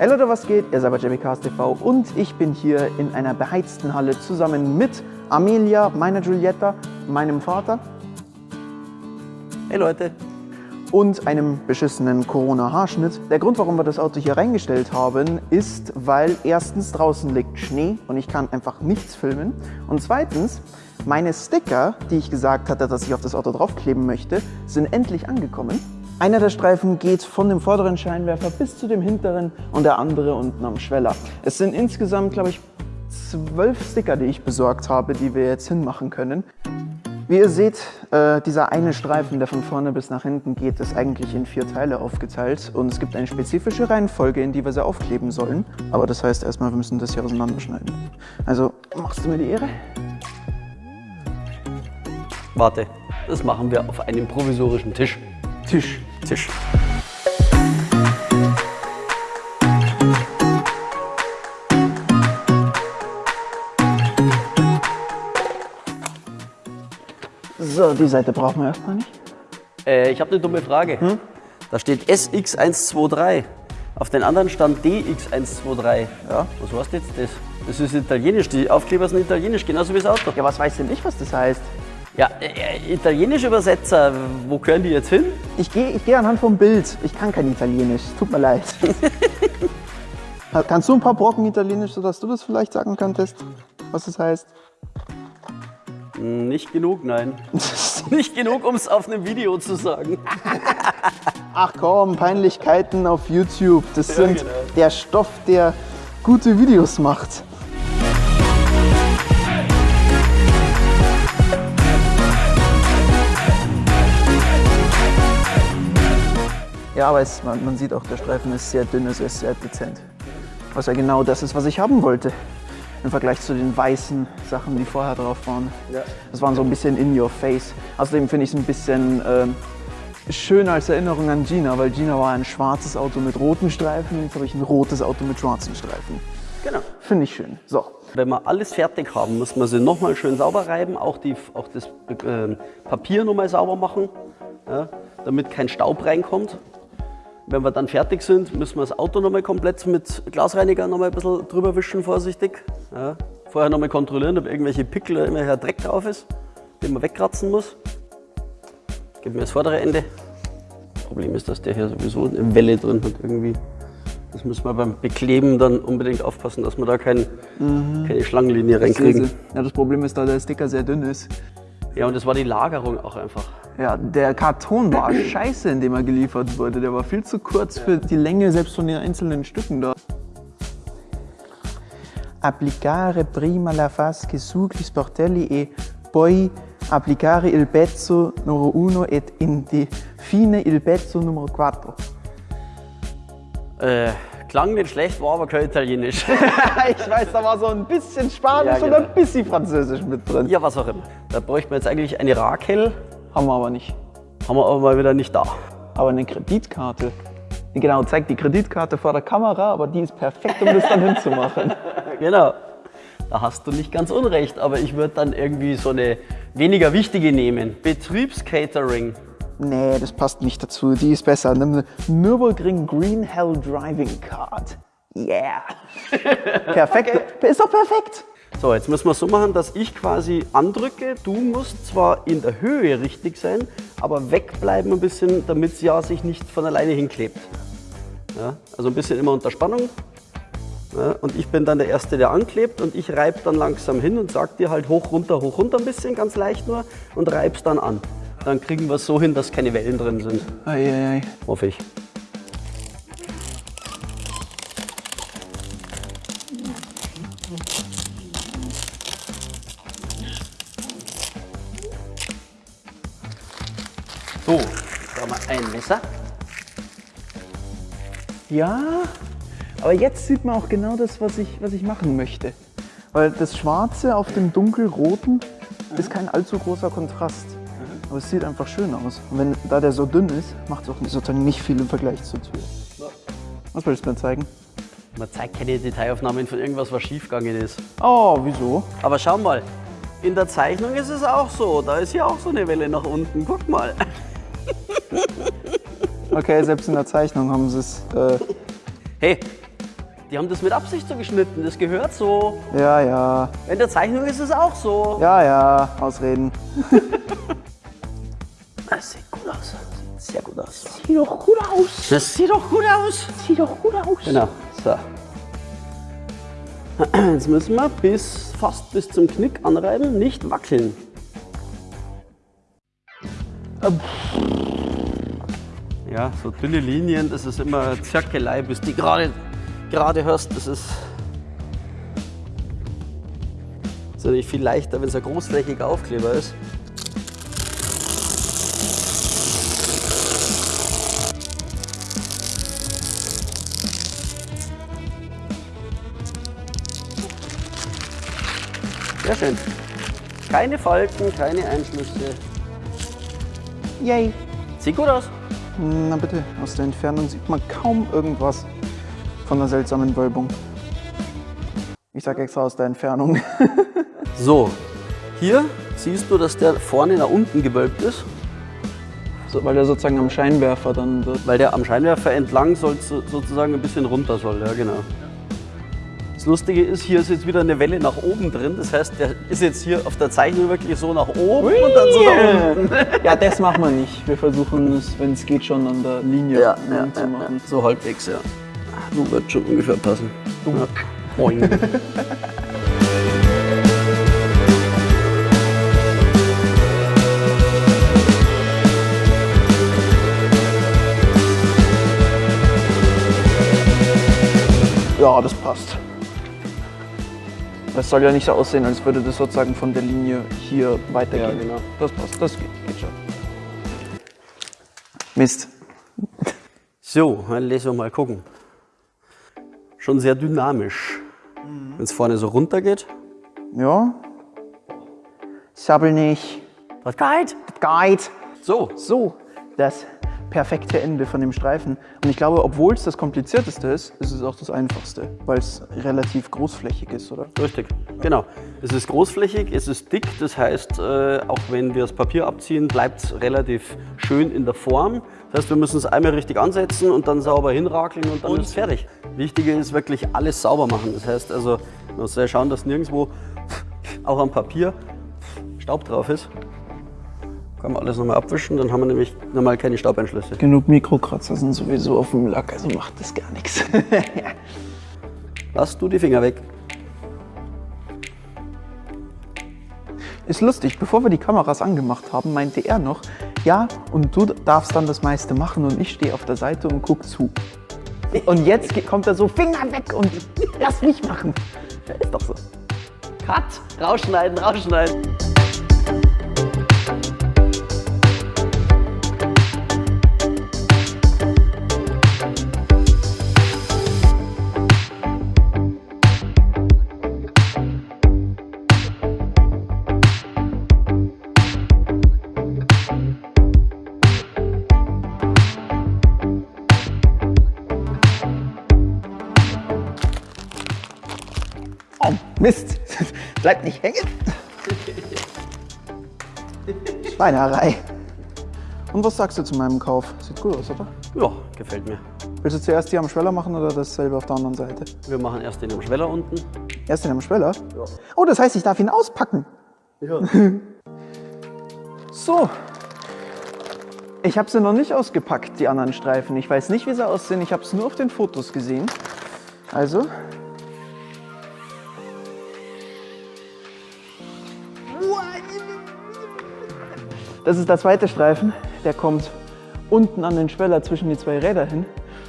Hey Leute, was geht? Ihr seid bei JBCast TV und ich bin hier in einer beheizten Halle zusammen mit Amelia, meiner Giulietta, meinem Vater Hey Leute. und einem beschissenen Corona-Haarschnitt. Der Grund, warum wir das Auto hier reingestellt haben, ist, weil erstens draußen liegt Schnee und ich kann einfach nichts filmen und zweitens, meine Sticker, die ich gesagt hatte, dass ich auf das Auto draufkleben möchte, sind endlich angekommen. Einer der Streifen geht von dem vorderen Scheinwerfer bis zu dem hinteren und der andere unten am Schweller. Es sind insgesamt, glaube ich, zwölf Sticker, die ich besorgt habe, die wir jetzt hinmachen können. Wie ihr seht, äh, dieser eine Streifen, der von vorne bis nach hinten geht, ist eigentlich in vier Teile aufgeteilt und es gibt eine spezifische Reihenfolge, in die wir sie aufkleben sollen. Aber das heißt erstmal, wir müssen das hier auseinanderschneiden. Also, machst du mir die Ehre? Warte, das machen wir auf einem provisorischen Tisch. Tisch. Tisch. So, die Seite brauchen wir erstmal nicht. Äh, ich habe eine dumme Frage. Da steht SX123. Auf den anderen stand DX123. Ja. Was heißt jetzt das? Das ist italienisch. Die Aufkleber sind italienisch, genauso wie das Auto. Ja, was weiß denn ich, was das heißt? Ja, äh, italienische Übersetzer, wo gehören die jetzt hin? Ich gehe ich geh anhand vom Bild. Ich kann kein Italienisch. Tut mir leid. Kannst du ein paar Brocken Italienisch, sodass du das vielleicht sagen könntest, was das heißt? Nicht genug, nein. Nicht genug, um es auf einem Video zu sagen. Ach komm, Peinlichkeiten auf YouTube. Das sind genau. der Stoff, der gute Videos macht. Ja, aber es, man, man sieht auch, der Streifen ist sehr dünn, es ist sehr dezent. Was ja genau das ist, was ich haben wollte. Im Vergleich zu den weißen Sachen, die vorher drauf waren. Ja. Das waren so ein bisschen in your face. Außerdem finde ich es ein bisschen ähm, schön als Erinnerung an Gina, weil Gina war ein schwarzes Auto mit roten Streifen jetzt habe ich ein rotes Auto mit schwarzen Streifen. Genau. Finde ich schön. So, Wenn wir alles fertig haben, muss man sie nochmal schön sauber reiben, auch, die, auch das äh, Papier nochmal sauber machen, ja, damit kein Staub reinkommt. Wenn wir dann fertig sind, müssen wir das Auto nochmal komplett mit Glasreiniger nochmal ein bisschen drüber wischen, vorsichtig. Ja. Vorher nochmal kontrollieren, ob irgendwelche Pickel oder immer Dreck drauf ist, den man wegkratzen muss. Gib mir das vordere Ende. Problem ist, dass der hier sowieso eine Welle drin hat irgendwie. Das müssen wir beim Bekleben dann unbedingt aufpassen, dass wir da kein, keine Schlangenlinie reinkriegen. Ja, das Problem ist, da der Sticker sehr dünn ist. Ja, und das war die Lagerung auch einfach. Ja, der Karton war scheiße, in dem er geliefert wurde. Der war viel zu kurz für die Länge selbst von den einzelnen Stücken da. Applicare prima la fasche sugli sportelli e poi applicare il pezzo numero uno et infine il pezzo numero quattro. Äh, klang nicht schlecht, war aber kein Italienisch. ich weiß, da war so ein bisschen Spanisch Ja, und genau. ein bisschen Französisch mit drin. ja, was auch immer. Da bräuchten wir jetzt eigentlich eine Rakel, Haben wir aber nicht. haben wir aber mal wieder nicht da. Aber eine Kreditkarte. Genau, zeigt die Kreditkarte vor der Kamera, aber die ist perfekt, um das dann hinzumachen. Genau. Da hast du nicht ganz unrecht, aber ich würde dann irgendwie so eine weniger wichtige nehmen. Betriebscatering. Nee, das passt nicht dazu. Die ist besser. Nimm eine Nürburgring Green Hell Driving Card. Yeah. Perfekt. Ist doch perfekt. So, jetzt müssen wir es so machen, dass ich quasi andrücke. Du musst zwar in der Höhe richtig sein, aber wegbleiben ein bisschen, damit es ja sich nicht von alleine hinklebt. Ja, also ein bisschen immer unter Spannung. Ja, und ich bin dann der Erste, der anklebt und ich reibe dann langsam hin und sag dir halt hoch, runter, hoch, runter ein bisschen, ganz leicht nur und reib's dann an. Dann kriegen wir es so hin, dass keine Wellen drin sind. Eieiei. Hoffe ich. So, da wir ein Messer. Ja, aber jetzt sieht man auch genau das, was ich, was ich machen möchte. Weil das Schwarze auf dem dunkelroten ist kein allzu großer Kontrast. Aber es sieht einfach schön aus. Und wenn, da der so dünn ist, macht es auch sozusagen nicht viel im Vergleich zur Tür. Was willst du mir zeigen? Man zeigt keine Detailaufnahmen von irgendwas, was schiefgegangen ist. Oh, wieso? Aber schau mal, in der Zeichnung ist es auch so. Da ist ja auch so eine Welle nach unten. Guck mal. Okay, selbst in der Zeichnung haben sie es. Äh, Hey, Die haben das mit Absicht so geschnitten, das gehört so. Ja, ja. In der Zeichnung ist es auch so. Ja, ja. Ausreden. Das sieht gut aus. Sieht sehr gut aus. Sieht doch gut aus. Das sieht doch gut aus. Sieht doch gut aus. Genau. So. Jetzt müssen wir bis fast bis zum Knick anreiben, nicht wackeln. Ja, so dünne Linien, das ist immer Zirkelei, bis die gerade gerade hörst. Das ist, ist natürlich viel leichter, wenn es ein großflächiger Aufkleber ist. Sehr schön. Keine Falten, keine Einschlüsse. Yay. Sieht gut aus. Na bitte, aus der Entfernung sieht man kaum irgendwas von der seltsamen Wölbung. Ich sag extra aus der Entfernung. So, hier siehst du, dass der vorne nach unten gewölbt ist, so, weil er sozusagen am Scheinwerfer dann wird. weil der am Scheinwerfer entlang soll, so- sozusagen ein bisschen runter soll. Ja, genau. Das Lustige ist, hier ist jetzt wieder eine Welle nach oben drin. Das heißt, der ist jetzt hier auf der Zeichnung wirklich so nach oben und dann so nach unten. Ja, das machen wir nicht. Wir versuchen es, wenn es geht, schon an der Linie Ja, ja, zu machen. ja. so halbwegs, ja. Du wird schon ungefähr passen. Ja. Boing. Ja, das passt. Das soll ja nicht so aussehen, als würde das sozusagen von der Linie hier weitergehen. Ja, genau. Das passt, das geht, geht schon. Mist. So, dann lassen wir mal gucken. Schon sehr dynamisch. Wenn es vorne so runter geht. Ja. Sabbel nicht. Das geht. Guide. So, So, das perfekte Ende von dem Streifen. Und ich glaube, obwohl es das komplizierteste ist, ist es auch das einfachste, weil es relativ großflächig ist, oder? richtig. Genau. Es ist großflächig, es ist dick, das heißt, äh, auch wenn wir das Papier abziehen, bleibt es relativ schön in der Form. Das heißt, wir müssen es einmal richtig ansetzen und dann sauber hinrakeln und dann ist es fertig. Wichtige ist wirklich alles sauber machen. Das heißt also, man muss ja schauen, dass nirgendwo, auch am Papier, Staub drauf ist. Kann man alles nochmal abwischen, dann haben wir nämlich nochmal keine Staubeinschlüsse. Genug Mikrokratzer sind sowieso auf dem Lack, also macht das gar nichts. Lass du die Finger weg. Ist lustig, bevor wir die Kameras angemacht haben, meinte er noch, ja, und du darfst dann das meiste machen und ich stehe auf der Seite und guck zu. Und jetzt kommt er so, Finger weg und lass mich machen. Ist doch so. Cut! Rausschneiden, rausschneiden. Mist. Bleib nicht hängen. Schweinerei. Und was sagst du zu meinem Kauf? Sieht gut aus, oder? Ja, gefällt mir. Willst du zuerst die am Schweller machen oder dasselbe auf der anderen Seite? Wir machen erst den am Schweller unten. Erst den am Schweller? Oh, das heißt, ich darf ihn auspacken. Ja. So. Ich habe sie noch nicht ausgepackt, die anderen Streifen. Ich weiß nicht, wie sie aussehen. Ich habe es nur auf den Fotos gesehen. Also. Das ist der zweite Streifen. Der kommt unten an den Schweller zwischen die zwei Räder hin.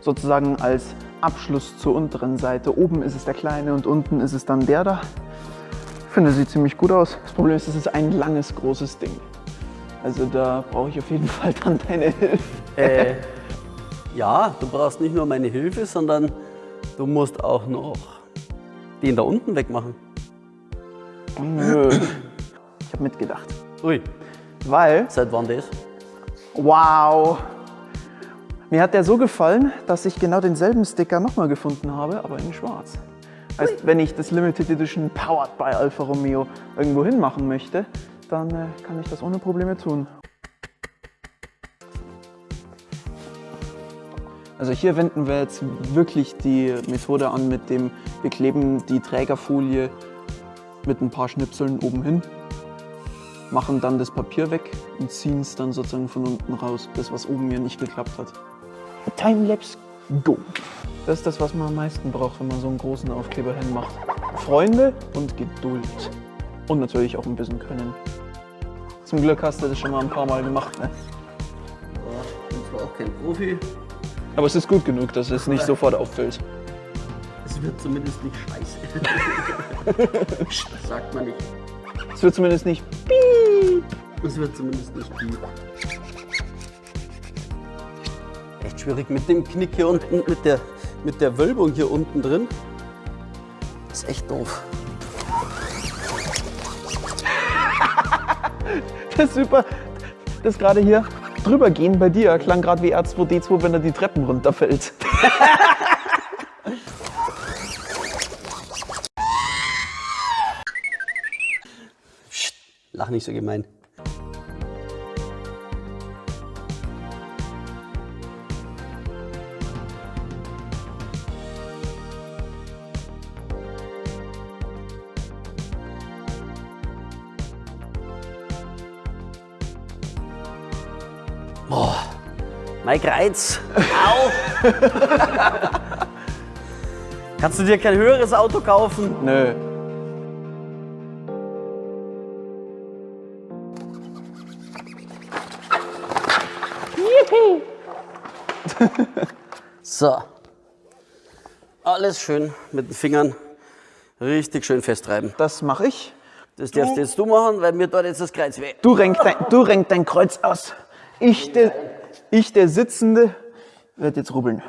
Sozusagen als Abschluss zur unteren Seite. Oben ist es der kleine und unten ist es dann der da. Ich finde, sieht ziemlich gut aus. Das Problem ist, es ist ein langes, großes Ding. Also da brauche ich auf jeden Fall dann deine Hilfe. Äh, ja, du brauchst nicht nur meine Hilfe, sondern du musst auch noch den da unten wegmachen. Nö. Ich habe mitgedacht. Ui, Weil, seit wann das? wow, mir hat der so gefallen, dass ich genau denselben Sticker nochmal gefunden habe, aber in schwarz. Heißt, wenn ich das Limited Edition Powered by Alfa Romeo irgendwo hinmachen möchte, dann äh, kann ich das ohne Probleme tun. Also hier wenden wir jetzt wirklich die Methode an mit dem, wir kleben die Trägerfolie mit ein paar Schnipseln oben hin, machen dann das Papier weg und ziehen es dann sozusagen von unten raus, das was oben hier nicht geklappt hat. Timelapse, go! Das ist das, was man am meisten braucht, wenn man so einen großen Aufkleber hinmacht. Freunde und Geduld. Und natürlich auch ein bisschen Können. Zum Glück hast du das schon mal ein paar Mal gemacht, ne? Ich bin zwar auch kein Profi, Aber es ist gut genug, dass es nicht sofort auffällt. es wird zumindest nicht scheiße. das sagt man nicht. Es wird zumindest nicht Es wird zumindest nicht piep. Echt schwierig mit dem Knick hier unten, mit der, mit der Wölbung hier unten drin. Das ist echt doof. Das ist super. Das gerade hier drüber gehen bei dir klang gerade wie R2D2, wenn er die Treppen runterfällt. Lach nicht so gemein. Boah, Mike Reiz. Au! Kannst du dir kein höheres Auto kaufen? Nö. So. Alles schön mit den Fingern richtig schön festreiben. Das mache ich. Das darfst jetzt du machen, weil mir dort jetzt das Kreuz weh. Du renk dein, du renk dein Kreuz aus. Ich, der, ich, der Sitzende, werde jetzt rubbeln.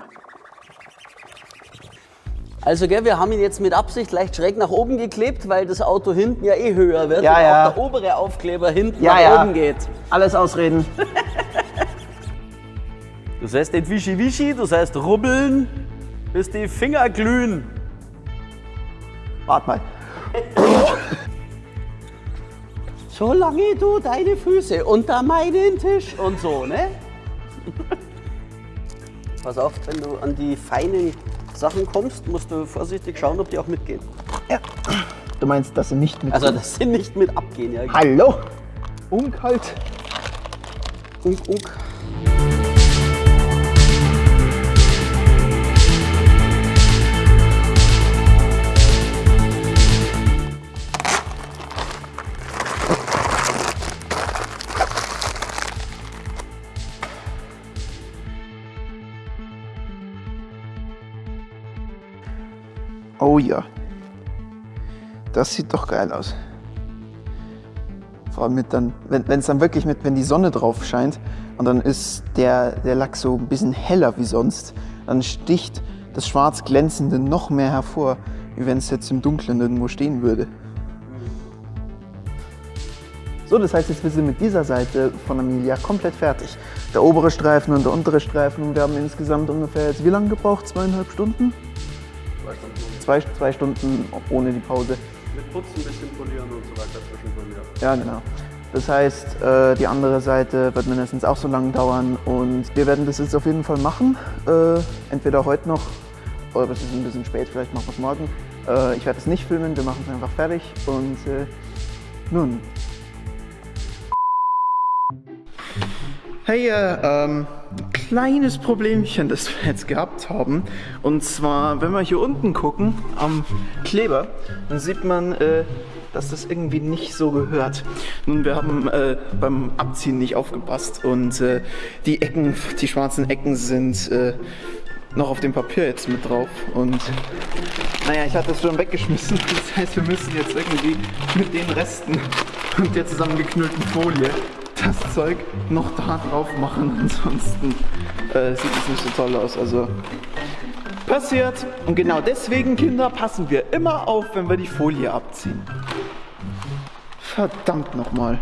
Also, gell, wir haben ihn jetzt mit Absicht leicht schräg nach oben geklebt, weil das Auto hinten ja eh höher wird Ja, und ja. auch der obere Aufkleber hinten Ja, nach oben geht. Alles ausreden. Du sollst nicht wischi wischi, du sollst rubbeln, bis die Finger glühen. Wart mal. Solange du deine Füße unter meinen Tisch und so, ne? Pass auf, wenn du an die feinen Sachen kommst, musst du vorsichtig schauen, ob die auch mitgehen. Ja. Du meinst, dass sie nicht mit. Also, das sind nicht mit abgehen, ja. Hallo? Unkalt. Unk, unk. Oh ja. Das sieht doch geil aus. Vor allem mit dann, wenn es dann wirklich mit, wenn die Sonne drauf scheint und dann ist der, der Lack so ein bisschen heller wie sonst, dann sticht das schwarz glänzende noch mehr hervor, wie wenn es jetzt im Dunkeln irgendwo stehen würde. So, das heißt, jetzt wir sind mit dieser Seite von Amelia komplett fertig. Der obere Streifen und der untere Streifen. Wir haben insgesamt ungefähr jetzt wie lange gebraucht? Zweieinhalb Stunden? Zwei, zwei Stunden ohne die Pause. Mit Putzen, ein bisschen polieren und so weiter zwischendurch. Ja, genau. Das heißt, äh, die andere Seite wird mindestens auch so lange dauern und wir werden das jetzt auf jeden Fall machen. Äh, entweder heute noch oder es ist ein bisschen spät, vielleicht machen wir es morgen. Äh, ich werde es nicht filmen, wir machen es einfach fertig und äh, nun. Hey, äh, ähm, kleines Problemchen, das wir jetzt gehabt haben. Und zwar, wenn wir hier unten gucken, am Kleber, dann sieht man, äh, dass das irgendwie nicht so gehört. Nun, wir haben äh, beim Abziehen nicht aufgepasst und äh, die Ecken, die schwarzen Ecken sind äh, noch auf dem Papier jetzt mit drauf. Und naja, ich hatte es schon weggeschmissen. Das heißt, wir müssen jetzt irgendwie mit den Resten und der zusammengeknüllten Folie das Zeug noch da drauf machen. Ansonsten äh, sieht es nicht so toll aus. Also passiert. Und genau deswegen, Kinder, passen wir immer auf, wenn wir die Folie abziehen. Verdammt nochmal.